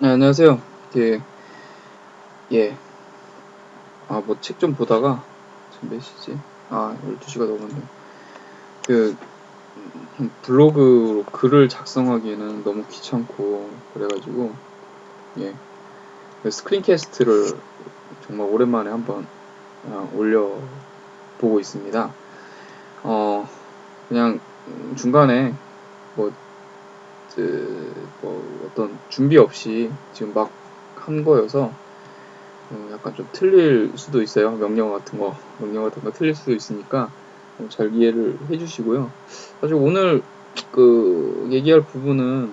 네, 안녕하세요. 예, 예. 아, 뭐 책 좀 보다가, 지금 몇 시지? 아, 12시가 넘었네. 그, 음, 블로그로 글을 작성하기에는 너무 귀찮고, 그래가지고, 예. 그 스크린캐스트를 정말 오랜만에 한번 어, 올려보고 있습니다. 어, 그냥 중간에 뭐, 그, 뭐 어떤 준비 없이 지금 막 한 거여서 어, 약간 좀 틀릴 수도 있어요. 명령 같은 거, 명령 같은 거 틀릴 수도 있으니까 어, 잘 이해를 해주시고요. 사실 오늘 그 얘기할 부분은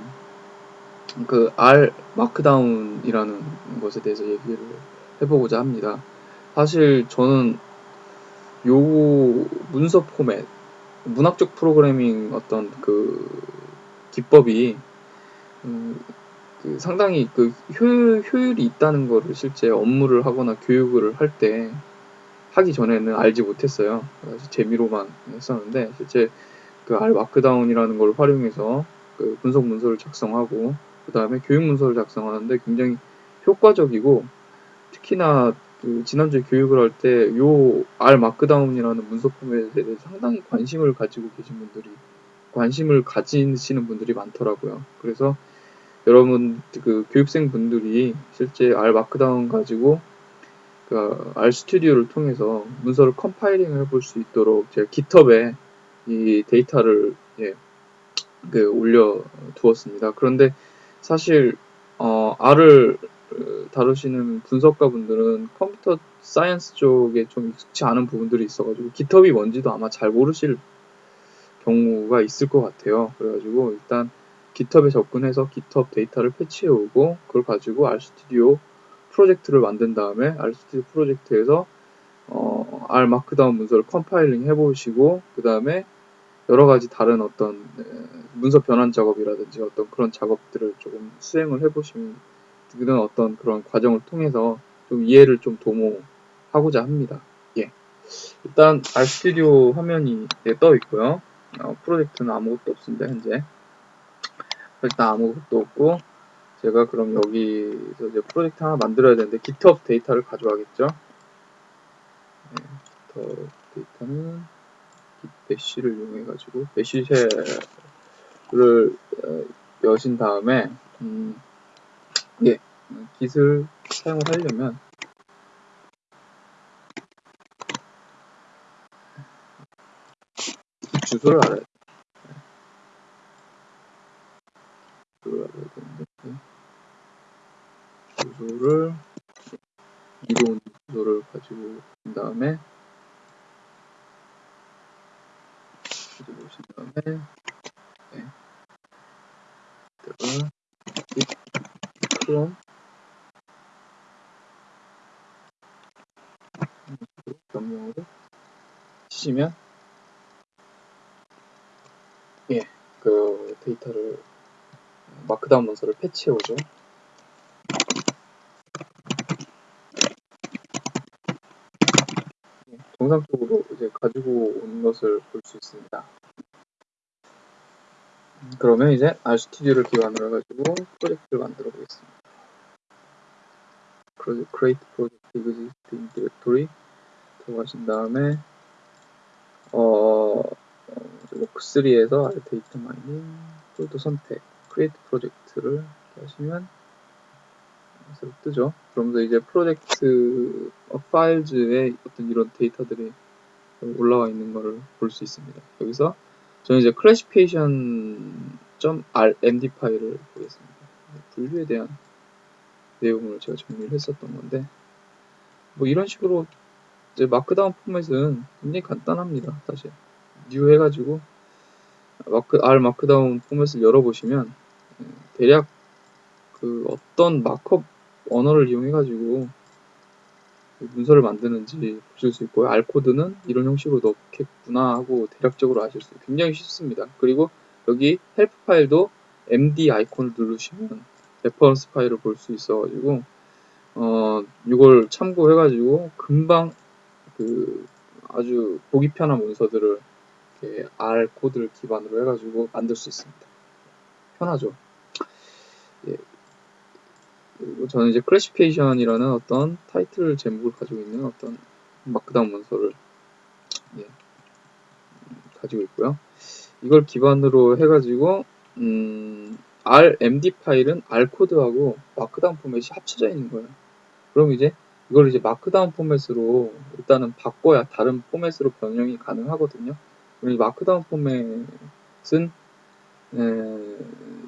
그 R 마크다운이라는 것에 대해서 얘기를 해보고자 합니다. 사실 저는 요 문서 포맷, 문학적 프로그래밍 어떤 그 기법이 음, 그 상당히 그 효율, 효율이 있다는 거를 실제 업무를 하거나 교육을 할 때 하기 전에는 알지 못했어요. 재미로만 했었는데 실제 그 R 마크다운이라는 걸 활용해서 그 분석 문서를 작성하고 그 다음에 교육 문서를 작성하는데 굉장히 효과적이고 특히나 그 지난주에 교육을 할 때 요 R 마크다운이라는 문서 포맷에 대해서 상당히 관심을 가지고 계신 분들이 관심을 가지시는 분들이 많더라고요. 그래서 여러분 그 교육생 분들이 실제 R Markdown 가지고 그 RStudio를 통해서 문서를 compiling 해볼 수 있도록 제가 GitHub에 이 데이터를 예, 그 올려 두었습니다. 그런데 사실 어, R을 다루시는 분석가 분들은 computer science 쪽에 좀 익숙치 않은 부분들이 있어가지고 GitHub이 뭔지도 아마 잘 모르실 경우가 있을 것 같아요. 그래가지고 일단 GitHub에 접근해서 GitHub 데이터를 fetch해 오고 그걸 가지고 RStudio 프로젝트를 만든 다음에 RStudio 프로젝트에서 어, R Markdown 문서를 compiling 해보시고 그 다음에 여러 가지 다른 어떤 문서 변환 작업이라든지 어떤 그런 작업들을 조금 수행을 해보시면 그런 어떤 그런 과정을 통해서 좀 이해를 좀 도모하고자 합니다. 예. 일단 RStudio 화면이 네, 떠 있고요. 어, 프로젝트는 아무것도 없습니다. 현재. 일단 아무것도 없고 제가 그럼 여기서 이제 프로젝트 하나 만들어야 되는데 GitHub 데이터를 가져가겠죠. 네, GitHub 데이터는 배시를 이용해 가지고 배시쉘을 어, 여신 다음에 음, 예, git을 사용을 하려면 주소를 알아야 돼요. 주소를 알아야 되는데 네. 주소를 이동 주소를 가지고 온 다음에 가지고 네. 내가 크롬 명령으로 치시면 예, 그 데이터를 마크다운 문서를 패치해 오죠. 정상적으로 이제 가지고 온 것을 볼 수 있습니다. 그러면 이제 RStudio를 기반으로 해가지고 프로젝트를 만들어 보겠습니다. create project existing directory 들어가신 다음에 어, 워크3에서 R 데이터 마이닝 폴더 선택 create project를 하시면 뜨죠. 그러면서 이제 project files에 어떤 이런 데이터들이 올라와 있는 것을 볼 수 있습니다. 여기서 저는 이제 classification.rmd 파일을 보겠습니다. 분류에 대한 내용을 제가 정리를 했었던 건데 뭐 이런 식으로 이제 Markdown 포맷은 굉장히 간단합니다. 사실 new 해가지고 mark R Markdown 포맷을 열어보시면 대략 그 어떤 markup 언어를 이용해가지고 문서를 만드는지 보실 수 있고요. R 코드는 이런 형식으로 넣겠구나 하고 대략적으로 아실 수. 굉장히 쉽습니다. 그리고 여기 help 파일도 MD 아이콘을 누르시면 reference 파일을 볼 수 있어가지고 어 이걸 참고해가지고 금방 그 아주 보기 편한 문서들을 R 코드를 기반으로 해가지고 만들 수 있습니다. 편하죠. 저는 이제 classification이라는 어떤 타이틀 제목을 가지고 있는 어떤 Markdown 문서를 예, 음, 가지고 있고요. 이걸 기반으로 해가지고 음, RMD 파일은 R 코드하고 Markdown 포맷이 합쳐져 있는 거예요. 그럼 이제 이걸 이제 Markdown 포맷으로 일단은 바꿔야 다른 포맷으로 변형이 가능하거든요. 이 Markdown 포맷은 에,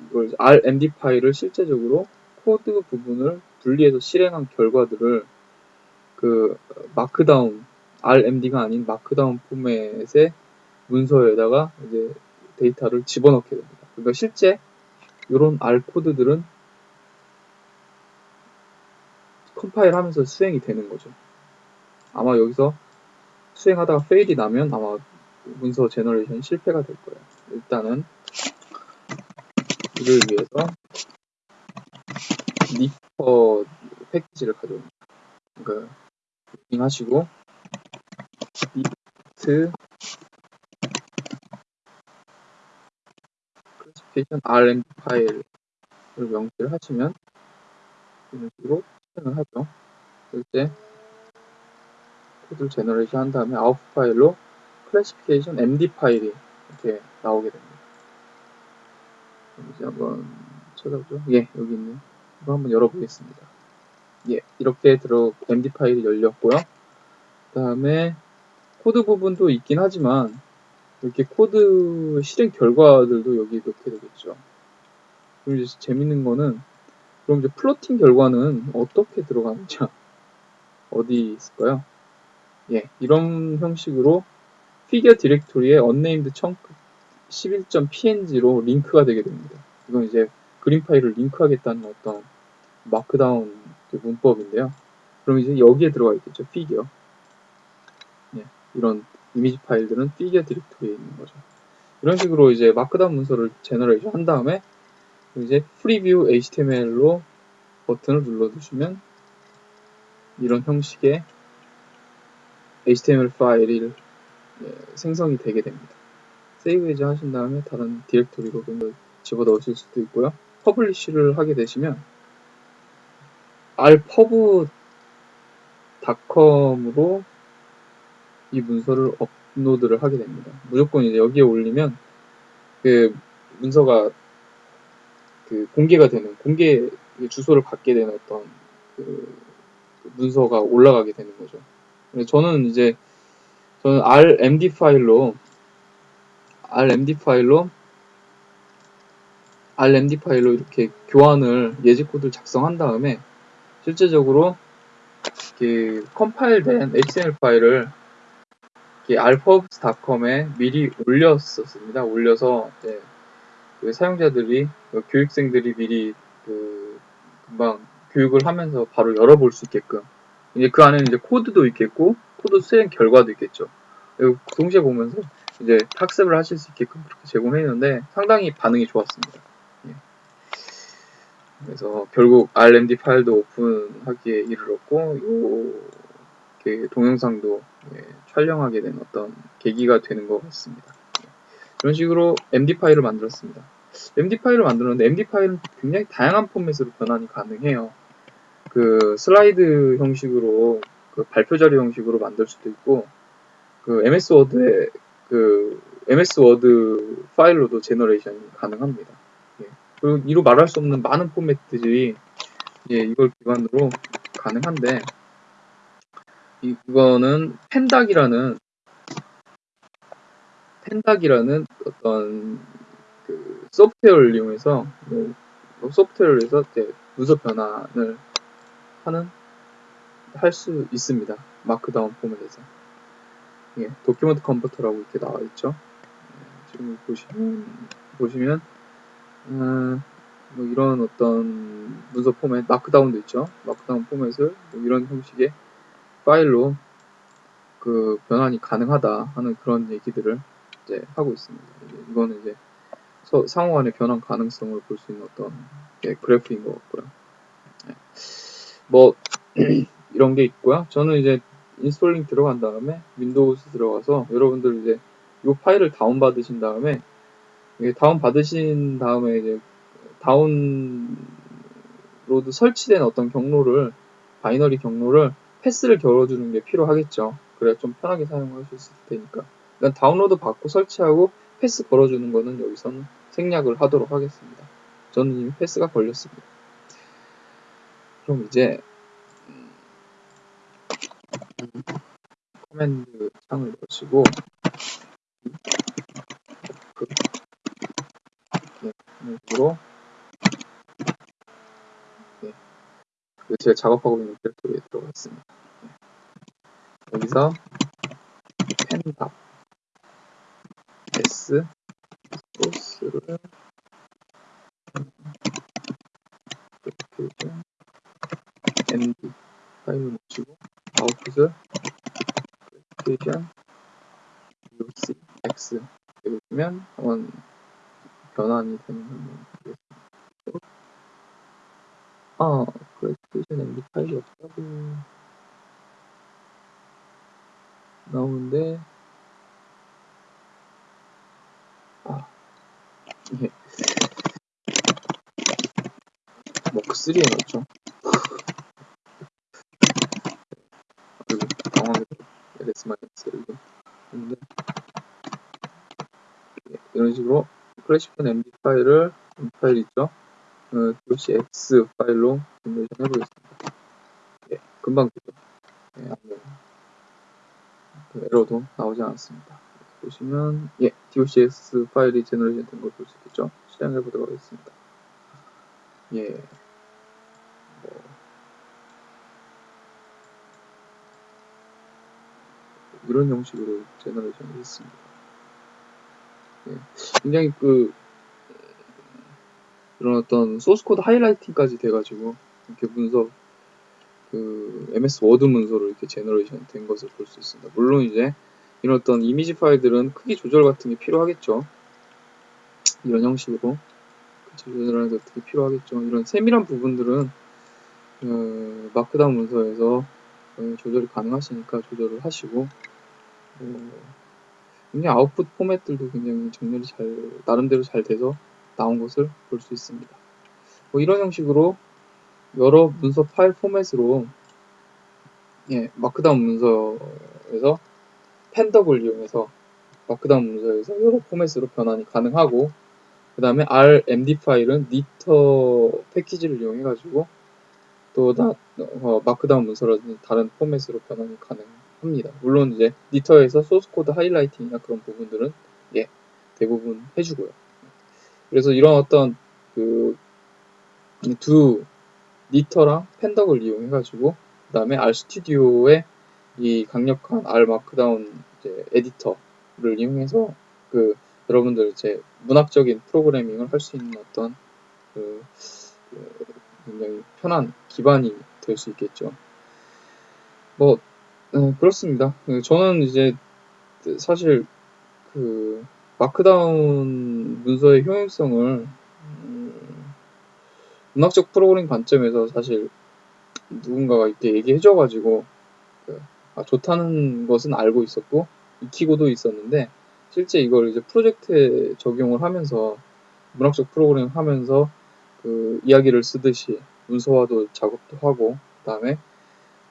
이걸 RMD 파일을 실제적으로 코드 부분을 분리해서 실행한 결과들을 그 Markdown RMD가 아닌 Markdown 포맷의 문서에다가 이제 데이터를 집어넣게 됩니다. 그러니까 실제 이런 R 코드들은 컴파일 하면서 수행이 되는 거죠. 아마 여기서 수행하다가 fail이 나면 아마 문서 generation 실패가 될 거예요. 일단은 이를 위해서 니퍼 패키지를 가져옵니다. 그러니까 하시고 knit classification rmd 파일을 명시를 하시면 이런 식으로 실행을 하죠. 이제 코드를 generation 한 다음에 아웃 파일로 classification md 파일이 이렇게 나오게 됩니다. 이제 한번 찾아보죠. 예, 여기 있네요. 이거 한번 열어보겠습니다. 예, 이렇게 들어 md 파일이 열렸고요. 그 다음에 코드 부분도 있긴 하지만 이렇게 코드 실행 결과들도 여기 넣게 되겠죠. 그럼 이제 재밌는 거는 그럼 이제 plotting 결과는 어떻게 들어가는지 어디 있을까요? 예, 이런 형식으로 figure 디렉토리에 unnamed chunk 11.png로 링크가 되게 됩니다. 이건 이제 그림 파일을 링크하겠다는 어떤 Markdown 문법인데요. 그럼 이제 여기에 들어가 있겠죠. figure. 예, 이런 이미지 파일들은 figure 디렉토리에 있는 거죠. 이런 식으로 이제 Markdown 문서를 generation 한 다음에 이제 preview HTML로 버튼을 눌러주시면 이런 형식의 HTML 파일이 예, 생성이 되게 됩니다. save as 하신 다음에 다른 디렉토리로 집어넣으실 수도 있고요. publish를 하게 되시면 rpubs.com으로 이 문서를 업로드를 하게 됩니다. 무조건 이제 여기에 올리면 그 문서가 그 공개가 되는 공개 주소를 받게 되는 어떤 그 문서가 올라가게 되는 거죠. 저는 이제 저는 RMD 파일로 RMD 파일로 RMD 파일로 이렇게 교환을 예지 코드를 작성한 다음에 실제적으로 그 컴파일된 HTML 파일을 alphabs.com에 미리 올렸었습니다. 올려서 그 사용자들이 그 교육생들이 미리 그 금방 교육을 하면서 바로 열어볼 수 있게끔 이제 그 안에는 이제 코드도 있겠고 코드 수행 결과도 있겠죠. 동시에 보면서 이제 학습을 하실 수 있게끔 그렇게 제공했는데 상당히 반응이 좋았습니다. 예. 그래서 결국 RMD 파일도 오픈하기에 이르렀고 요 동영상도 예, 촬영하게 된 어떤 계기가 되는 것 같습니다. 예. 그런 식으로 MD 파일을 만들었습니다. MD 파일을 만들었는데 MD 파일은 굉장히 다양한 포맷으로 변환이 가능해요. 그 슬라이드 형식으로 그 발표 자료 형식으로 만들 수도 있고 그 MS 워드에 그 MS 워드 파일로도 generation이 가능합니다. 예. 그리고 이로 말할 수 없는 많은 포맷들이 예, 이걸 기반으로 가능한데 이거는 Pandoc이라는 Pandoc이라는 어떤 그 소프트웨어를 이용해서 뭐 소프트웨어를 해서 이제 문서 변환을 하는 할 수 있습니다. Markdown 포맷에서 예, document converter라고 이렇게 나와 있죠. 예, 지금 보시면 보시면 음, 뭐 이런 어떤 문서 포맷 Markdown도 있죠. Markdown 포맷을 뭐 이런 형식의 파일로 그 변환이 가능하다 하는 그런 얘기들을 이제 하고 있습니다. 이거는 이제 상호 간의 변환 가능성을 볼 수 있는 어떤 예, 그래프인 것 같고요. 예. 뭐 이런 게 있고요. 저는 이제 installing 들어간 다음에 Windows 들어가서 여러분들 이제 이 파일을 다운 받으신 다음에 다운 받으신 다음에 이제 다운 로드 설치된 어떤 경로를 binary 경로를 패스를 걸어주는 게 필요하겠죠. 그래야 좀 편하게 사용할 수 있을 테니까. 일단 다운로드 받고 설치하고 패스 걸어주는 거는 여기서는 생략을 하도록 하겠습니다. 저는 이미 패스가 걸렸습니다. 그럼 이제 음, command 창을 여시고 그 으로 네, 그 제가 작업하고 있는 디렉토리에 들어가 있습니다. 네. 여기서 펜답 s 소스를 그리고 md 파일을 놓치고 아웃풋을 크리에이션 uc x 이렇게 보면 한번 변환이 되는. 아, 크리에이션 md 파일이 없다고 나오는데 아, 예. 머크 3에 넣었죠. 그리고 당황해서 ls-l을 했는데 예, 이런 식으로 클래식한 md 파일을 파일 있죠. 어, docx 파일로 generation 해보겠습니다. 예, 금방 되죠. 예, 그 에러도 나오지 않았습니다. 보시면 예, docx 파일이 generation 된 걸 볼 수 있겠죠. 실행해 보도록 하겠습니다. 예. 뭐, 이런 형식으로 generation을 했습니다. 예. 굉장히 그 이런 어떤 소스 코드 highlighting까지 돼가지고 이렇게 문서 그 MS 워드 문서로 이렇게 generation 된 것을 볼 수 있습니다. 물론 이제 이런 어떤 이미지 파일들은 크기 조절 같은 게 필요하겠죠. 이런 형식으로 조절하는 게 어떻게 필요하겠죠. 이런 세밀한 부분들은 어, Markdown 문서에서 어, 조절이 가능하시니까 조절을 하시고 어, 굉장히 아웃풋 포맷들도 굉장히 정렬이 잘 나름대로 잘 돼서 나온 것을 볼 수 있습니다. 뭐 이런 형식으로 여러 문서 파일 포맷으로 예, Markdown 문서에서 Pandoc을 이용해서 Markdown 문서에서 여러 포맷으로 변환이 가능하고 그 다음에 RMD 파일은 knitr 패키지를 이용해 가지고 또 다, 어, Markdown 문서라든지 다른 포맷으로 변환이 가능합니다. 물론 이제 knitr에서 소스 코드 highlighting이나 그런 부분들은 예 대부분 해주고요. 그래서 이런 어떤 그 두 knitr랑 Pandoc을 이용해 가지고 그 다음에 RStudio의 이 강력한 R Markdown 에디터를 이용해서 그 여러분들 이제 문학적인 프로그래밍을 할 수 있는 어떤 그, 그 굉장히 편한 기반이 될 수 있겠죠. 뭐 네, 그렇습니다. 그 저는 이제 사실 그 Markdown 문서의 효용성을 음, 문학적 프로그래밍 관점에서 사실 누군가가 이렇게 얘기해줘가지고 그, 아, 좋다는 것은 알고 있었고 익히고도 있었는데 실제 이걸 이제 프로젝트에 적용을 하면서 문학적 프로그래밍 하면서 그 이야기를 쓰듯이 문서화도 작업도 하고 그 다음에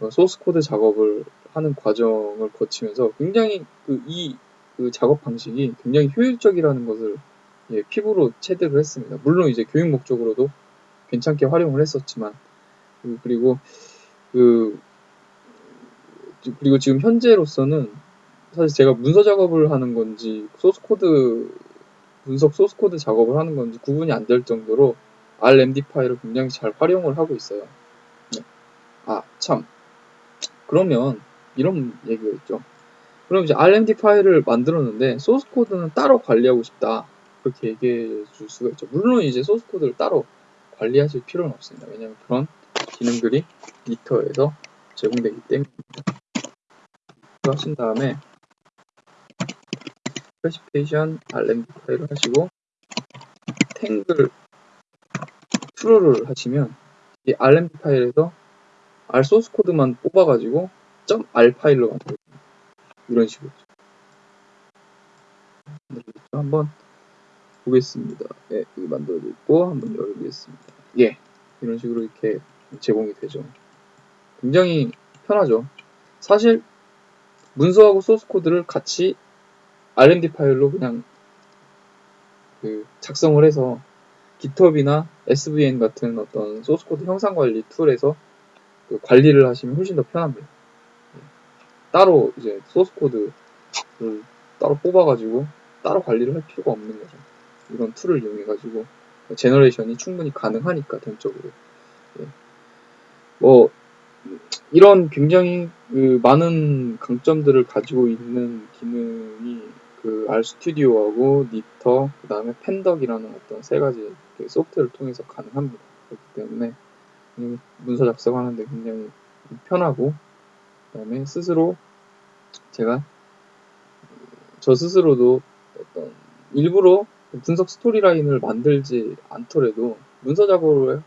어, 소스 코드 작업을 하는 과정을 거치면서 굉장히 그 이 그 작업 방식이 굉장히 효율적이라는 것을 예, 피부로 체득을 했습니다. 물론 이제 교육 목적으로도 괜찮게 활용을 했었지만 그, 그리고 그 그리고 지금 현재로서는 사실 제가 문서 작업을 하는 건지 소스 코드 분석 소스 코드 작업을 하는 건지 구분이 안 될 정도로 RMD 파일을 굉장히 잘 활용을 하고 있어요. 네. 아, 참. 그러면 이런 얘기가 있죠. 그럼 이제 RMD 파일을 만들었는데 소스 코드는 따로 관리하고 싶다. 그렇게 얘기해 줄 수가 있죠. 물론 이제 소스 코드를 따로 관리하실 필요는 없습니다. 왜냐하면 그런 기능들이 리터에서 제공되기 때문입니다. 하신 다음에 specification RMD 파일을 하시고 tangle true를 하시면 이 RMD 파일에서 R 소스 코드만 뽑아가지고 .r 파일로 만들어요. 이런 식으로 한번 보겠습니다. 예, 여기 만들어져 있고 한번 열겠습니다. 예, 이런 식으로 이렇게 제공이 되죠. 굉장히 편하죠. 사실 문서하고 소스 코드를 같이 R&D 파일로 그냥 그 작성을 해서 GitHub이나 SVN 같은 어떤 소스 코드 형상 관리 툴에서 그 관리를 하시면 훨씬 더 편합니다. 예. 따로 이제 소스 코드를 따로 뽑아가지고 따로 관리를 할 필요가 없는 거죠. 이런 툴을 이용해가지고 generation이 충분히 가능하니까 전적으로. 예. 뭐 이런 굉장히 그 많은 강점들을 가지고 있는 기능이 그 RStudio하고 knitr, 그 다음에 Pandoc이라는 어떤 세 가지 그 소프트웨어를 통해서 가능합니다. 그렇기 때문에 문서 작성하는데 굉장히 편하고, 그 다음에 스스로 제가 저 스스로도 어떤 일부러 분석 스토리라인을 만들지 않더라도 문서 작업을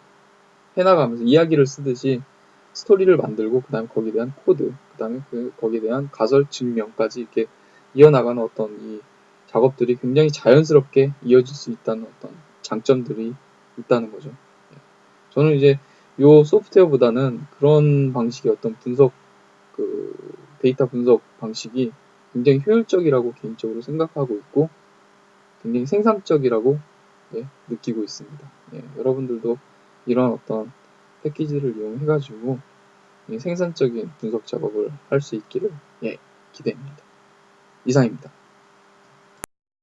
해나가면서 이야기를 쓰듯이 스토리를 만들고 그 다음에 거기에 대한 코드, 그 다음에 그 거기에 대한 가설 증명까지 이렇게 이어나가는 어떤 이 작업들이 굉장히 자연스럽게 이어질 수 있다는 어떤 장점들이 있다는 거죠. 예. 저는 이제 요 소프트웨어보다는 그런 방식의 어떤 분석 그 데이터 분석 방식이 굉장히 효율적이라고 개인적으로 생각하고 있고 굉장히 생산적이라고 예, 느끼고 있습니다. 예, 여러분들도 이런 어떤 패키지를 이용해가지고 예, 생산적인 분석 작업을 할 수 있기를 예, 기대합니다. 이상입니다.